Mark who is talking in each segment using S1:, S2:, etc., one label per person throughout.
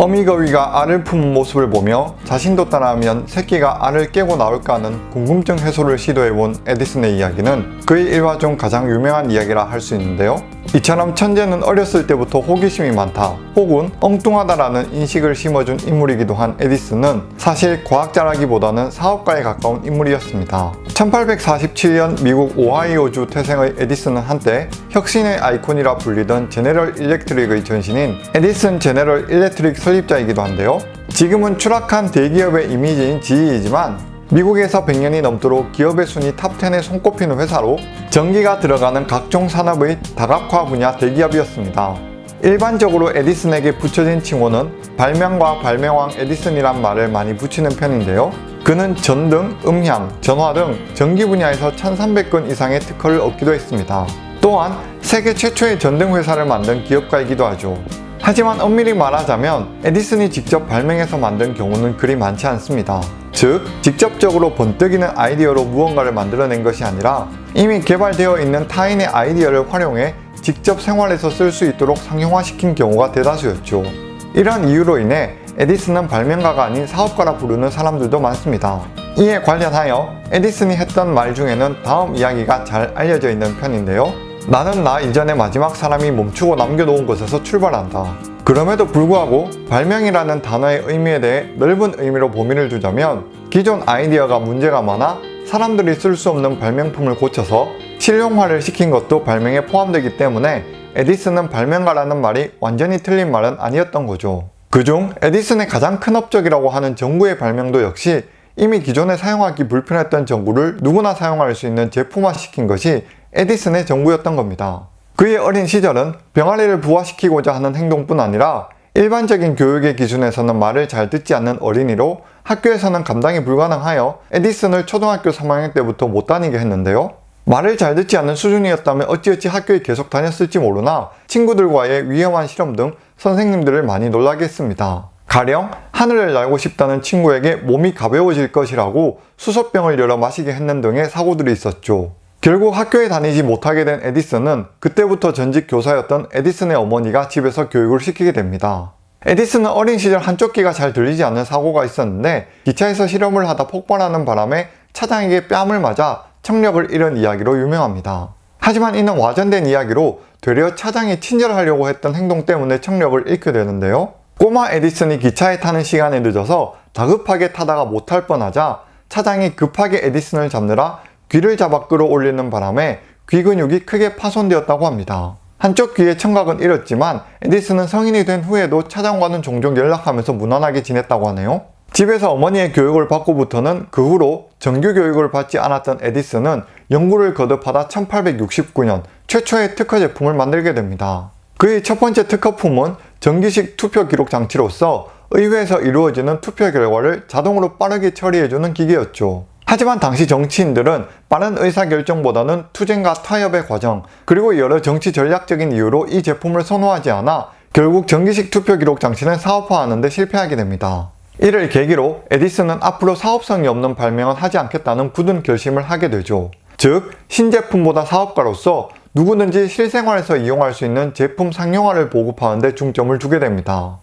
S1: 어미거위가 알을 품은 모습을 보며 자신도 따라하면 새끼가 알을 깨고 나올까 하는 궁금증 해소를 시도해본 에디슨의 이야기는 그의 일화 중 가장 유명한 이야기라 할 수 있는데요. 이처럼 천재는 어렸을 때부터 호기심이 많다 혹은 엉뚱하다라는 인식을 심어준 인물이기도 한 에디슨은 사실 과학자라기보다는 사업가에 가까운 인물이었습니다. 1847년 미국 오하이오주 태생의 에디슨은 한때 혁신의 아이콘이라 불리던 제네럴 일렉트릭의 전신인 에디슨 제네럴 일렉트릭 설립자이기도 한데요. 지금은 추락한 대기업의 이미지인 GE이지만 미국에서 100년이 넘도록 기업의 순위 탑10에 손꼽히는 회사로 전기가 들어가는 각종 산업의 다각화 분야 대기업이었습니다. 일반적으로 에디슨에게 붙여진 칭호는 발명과 발명왕 에디슨이란 말을 많이 붙이는 편인데요. 그는 전등, 음향, 전화 등 전기 분야에서 1300건 이상의 특허를 얻기도 했습니다. 또한 세계 최초의 전등 회사를 만든 기업가이기도 하죠. 하지만 엄밀히 말하자면 에디슨이 직접 발명해서 만든 경우는 그리 많지 않습니다. 즉, 직접적으로 번뜩이는 아이디어로 무언가를 만들어낸 것이 아니라 이미 개발되어 있는 타인의 아이디어를 활용해 직접 생활에서 쓸 수 있도록 상용화시킨 경우가 대다수였죠. 이런 이유로 인해 에디슨은 발명가가 아닌 사업가라 부르는 사람들도 많습니다. 이에 관련하여 에디슨이 했던 말 중에는 다음 이야기가 잘 알려져 있는 편인데요. 나는 나 이전의 마지막 사람이 멈추고 남겨놓은 곳에서 출발한다. 그럼에도 불구하고 발명이라는 단어의 의미에 대해 넓은 의미로 범위를 두자면 기존 아이디어가 문제가 많아 사람들이 쓸 수 없는 발명품을 고쳐서 실용화를 시킨 것도 발명에 포함되기 때문에 에디슨은 발명가라는 말이 완전히 틀린 말은 아니었던 거죠. 그중 에디슨의 가장 큰 업적이라고 하는 전구의 발명도 역시 이미 기존에 사용하기 불편했던 전구를 누구나 사용할 수 있는 제품화시킨 것이 에디슨의 전구였던 겁니다. 그의 어린 시절은 병아리를 부화시키고자 하는 행동뿐 아니라 일반적인 교육의 기준에서는 말을 잘 듣지 않는 어린이로 학교에서는 감당이 불가능하여 에디슨을 초등학교 3학년 때부터 못 다니게 했는데요. 말을 잘 듣지 않는 수준이었다면 어찌어찌 학교에 계속 다녔을지 모르나 친구들과의 위험한 실험 등 선생님들을 많이 놀라게 했습니다. 가령 하늘을 날고 싶다는 친구에게 몸이 가벼워질 것이라고 수소병을 열어 마시게 했는 등의 사고들이 있었죠. 결국 학교에 다니지 못하게 된 에디슨은 그때부터 전직 교사였던 에디슨의 어머니가 집에서 교육을 시키게 됩니다. 에디슨은 어린 시절 한쪽 귀가 잘 들리지 않는 사고가 있었는데 기차에서 실험을 하다 폭발하는 바람에 차장에게 뺨을 맞아 청력을 잃은 이야기로 유명합니다. 하지만 이는 와전된 이야기로 되려 차장이 친절하려고 했던 행동 때문에 청력을 잃게 되는데요. 꼬마 에디슨이 기차에 타는 시간에 늦어서 다급하게 타다가 못할 뻔하자 차장이 급하게 에디슨을 잡느라 귀를 잡아 끌어올리는 바람에 귀 근육이 크게 파손되었다고 합니다. 한쪽 귀의 청각은 잃었지만 에디슨은 성인이 된 후에도 차장과는 종종 연락하면서 무난하게 지냈다고 하네요. 집에서 어머니의 교육을 받고부터는 그 후로 정규 교육을 받지 않았던 에디슨은 연구를 거듭하다 1869년 최초의 특허 제품을 만들게 됩니다. 그의 첫 번째 특허품은 전기식 투표 기록 장치로서 의회에서 이루어지는 투표 결과를 자동으로 빠르게 처리해주는 기계였죠. 하지만 당시 정치인들은 빠른 의사결정보다는 투쟁과 타협의 과정 그리고 여러 정치 전략적인 이유로 이 제품을 선호하지 않아 결국 전기식 투표 기록 장치는 사업화하는 데 실패하게 됩니다. 이를 계기로 에디슨은 앞으로 사업성이 없는 발명은 하지 않겠다는 굳은 결심을 하게 되죠. 즉, 신제품보다 사업가로서 누구든지 실생활에서 이용할 수 있는 제품 상용화를 보급하는 데 중점을 두게 됩니다.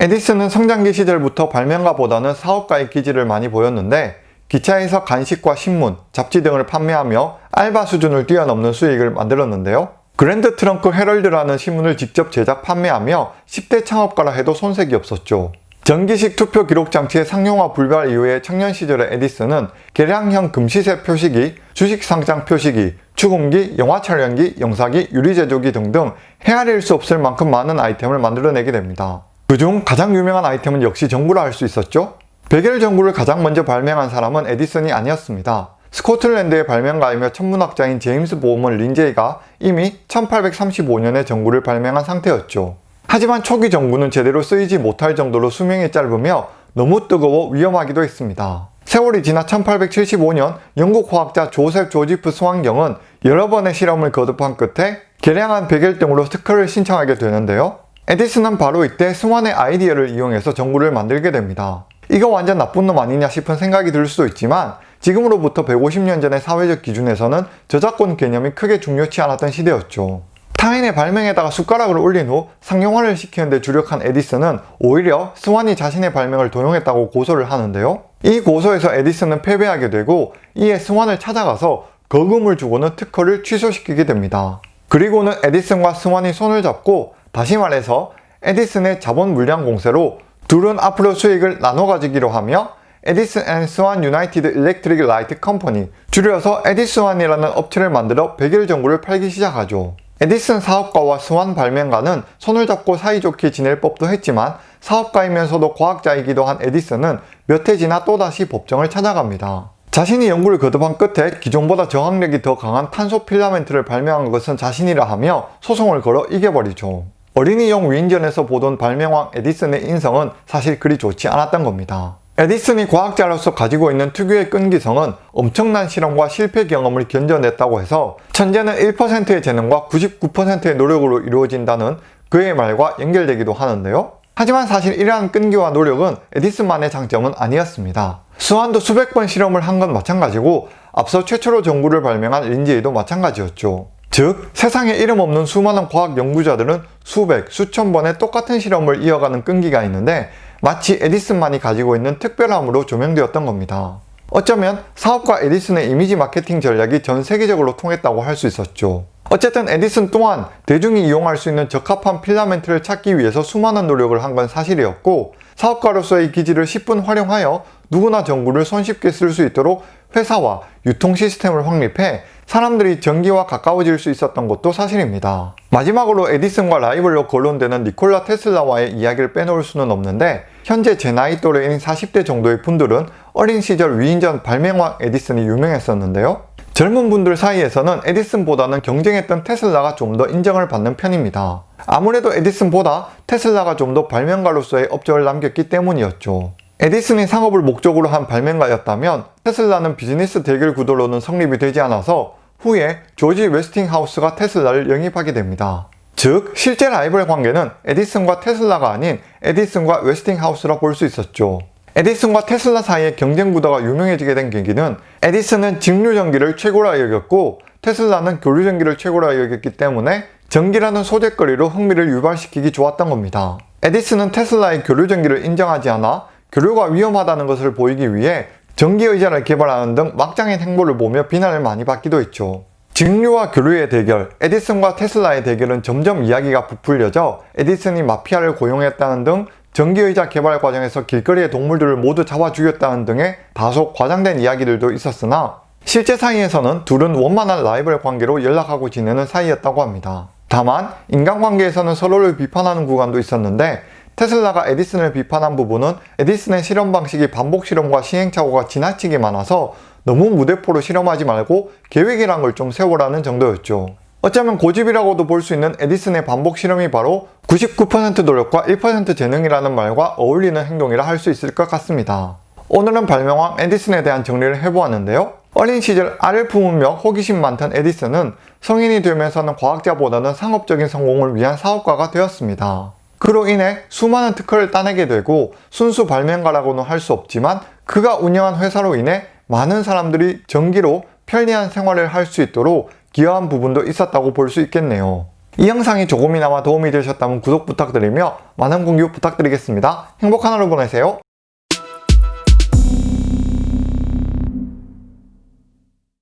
S1: 에디슨은 성장기 시절부터 발명가보다는 사업가의 기질을 많이 보였는데 기차에서 간식과 신문, 잡지 등을 판매하며 알바 수준을 뛰어넘는 수익을 만들었는데요. 그랜드 트렁크 헤럴드라는 신문을 직접 제작 판매하며 10대 창업가라 해도 손색이 없었죠. 전기식 투표 기록 장치의 상용화 불발 이후에 청년 시절의 에디슨은 계량형 금시세 표시기, 주식 상장 표시기, 추금기, 영화 촬영기, 영사기, 유리 제조기 등등 헤아릴 수 없을 만큼 많은 아이템을 만들어내게 됩니다. 그중 가장 유명한 아이템은 역시 전구라 할 수 있었죠? 베겔 전구를 가장 먼저 발명한 사람은 에디슨이 아니었습니다. 스코틀랜드의 발명가이며 천문학자인 제임스 보험은 린제이가 이미 1835년에 전구를 발명한 상태였죠. 하지만 초기 전구는 제대로 쓰이지 못할 정도로 수명이 짧으며 너무 뜨거워 위험하기도 했습니다. 세월이 지나 1875년 영국 화학자 조셉 조지프 스완경은 여러 번의 실험을 거듭한 끝에 개량한 백열등으로 특허를 신청하게 되는데요. 에디슨은 바로 이때 스완의 아이디어를 이용해서 전구를 만들게 됩니다. 이거 완전 나쁜 놈 아니냐 싶은 생각이 들 수도 있지만 지금으로부터 150년 전의 사회적 기준에서는 저작권 개념이 크게 중요치 않았던 시대였죠. 타인의 발명에다가 숟가락을 올린 후 상용화를 시키는 데 주력한 에디슨은 오히려 스완이 자신의 발명을 도용했다고 고소를 하는데요. 이 고소에서 에디슨은 패배하게 되고 이에 스완을 찾아가서 거금을 주고는 특허를 취소시키게 됩니다. 그리고는 에디슨과 스완이 손을 잡고 다시 말해서 에디슨의 자본 물량 공세로 둘은 앞으로 수익을 나눠 가지기로 하며 Edison and Swan United Electric Light Company 줄여서 에디스완이라는 업체를 만들어 백열전구를 팔기 시작하죠. 에디슨 사업가와 스완 발명가는 손을 잡고 사이좋게 지낼 법도 했지만 사업가이면서도 과학자이기도 한 에디슨은 몇 해 지나 또다시 법정을 찾아갑니다. 자신이 연구를 거듭한 끝에 기존보다 저항력이 더 강한 탄소 필라멘트를 발명한 것은 자신이라 하며 소송을 걸어 이겨버리죠. 어린이용 위인전에서 보던 발명왕 에디슨의 인성은 사실 그리 좋지 않았던 겁니다. 에디슨이 과학자로서 가지고 있는 특유의 끈기성은 엄청난 실험과 실패 경험을 견뎌냈다고 해서 천재는 1%의 재능과 99%의 노력으로 이루어진다는 그의 말과 연결되기도 하는데요. 하지만 사실 이러한 끈기와 노력은 에디슨만의 장점은 아니었습니다. 스완도 수백 번 실험을 한 건 마찬가지고 앞서 최초로 전구를 발명한 린지에도 마찬가지였죠. 즉, 세상에 이름 없는 수많은 과학 연구자들은 수백, 수천 번의 똑같은 실험을 이어가는 끈기가 있는데 마치 에디슨만이 가지고 있는 특별함으로 조명되었던 겁니다. 어쩌면 사업가 에디슨의 이미지 마케팅 전략이 전 세계적으로 통했다고 할 수 있었죠. 어쨌든 에디슨 또한 대중이 이용할 수 있는 적합한 필라멘트를 찾기 위해서 수많은 노력을 한 건 사실이었고 사업가로서의 기질을 10분 활용하여 누구나 전구를 손쉽게 쓸 수 있도록 회사와 유통 시스템을 확립해 사람들이 전기와 가까워질 수 있었던 것도 사실입니다. 마지막으로 에디슨과 라이벌로 거론되는 니콜라 테슬라와의 이야기를 빼놓을 수는 없는데 현재 제 나이 또래인 40대 정도의 분들은 어린 시절 위인전 발명왕 에디슨이 유명했었는데요. 젊은 분들 사이에서는 에디슨보다는 경쟁했던 테슬라가 좀 더 인정을 받는 편입니다. 아무래도 에디슨보다 테슬라가 좀 더 발명가로서의 업적을 남겼기 때문이었죠. 에디슨이 상업을 목적으로 한 발명가였다면 테슬라는 비즈니스 대결 구도로는 성립이 되지 않아서 후에 조지 웨스팅하우스가 테슬라를 영입하게 됩니다. 즉, 실제 라이벌 관계는 에디슨과 테슬라가 아닌 에디슨과 웨스팅하우스라 볼 수 있었죠. 에디슨과 테슬라 사이의 경쟁 구도가 유명해지게 된 계기는 에디슨은 직류 전기를 최고라 여겼고 테슬라는 교류 전기를 최고라 여겼기 때문에 전기라는 소재거리로 흥미를 유발시키기 좋았던 겁니다. 에디슨은 테슬라의 교류 전기를 인정하지 않아 교류가 위험하다는 것을 보이기 위해 전기의자를 개발하는 등 막장인 행보를 보며 비난을 많이 받기도 했죠. 직류와 교류의 대결, 에디슨과 테슬라의 대결은 점점 이야기가 부풀려져 에디슨이 마피아를 고용했다는 등 전기의자 개발 과정에서 길거리의 동물들을 모두 잡아 죽였다는 등의 다소 과장된 이야기들도 있었으나 실제 사이에서는 둘은 원만한 라이벌 관계로 연락하고 지내는 사이였다고 합니다. 다만 인간관계에서는 서로를 비판하는 구간도 있었는데 테슬라가 에디슨을 비판한 부분은 에디슨의 실험 방식이 반복 실험과 시행착오가 지나치게 많아서 너무 무대포로 실험하지 말고 계획이란 걸 좀 세우라는 정도였죠. 어쩌면 고집이라고도 볼 수 있는 에디슨의 반복 실험이 바로 99% 노력과 1% 재능이라는 말과 어울리는 행동이라 할 수 있을 것 같습니다. 오늘은 발명왕 에디슨에 대한 정리를 해보았는데요. 어린 시절 알을 품으며 호기심 많던 에디슨은 성인이 되면서는 과학자보다는 상업적인 성공을 위한 사업가가 되었습니다. 그로 인해 수많은 특허를 따내게 되고 순수 발명가라고는 할 수 없지만 그가 운영한 회사로 인해 많은 사람들이 전기로 편리한 생활을 할 수 있도록 기여한 부분도 있었다고 볼 수 있겠네요. 이 영상이 조금이나마 도움이 되셨다면 구독 부탁드리며 많은 공유 부탁드리겠습니다. 행복한 하루 보내세요.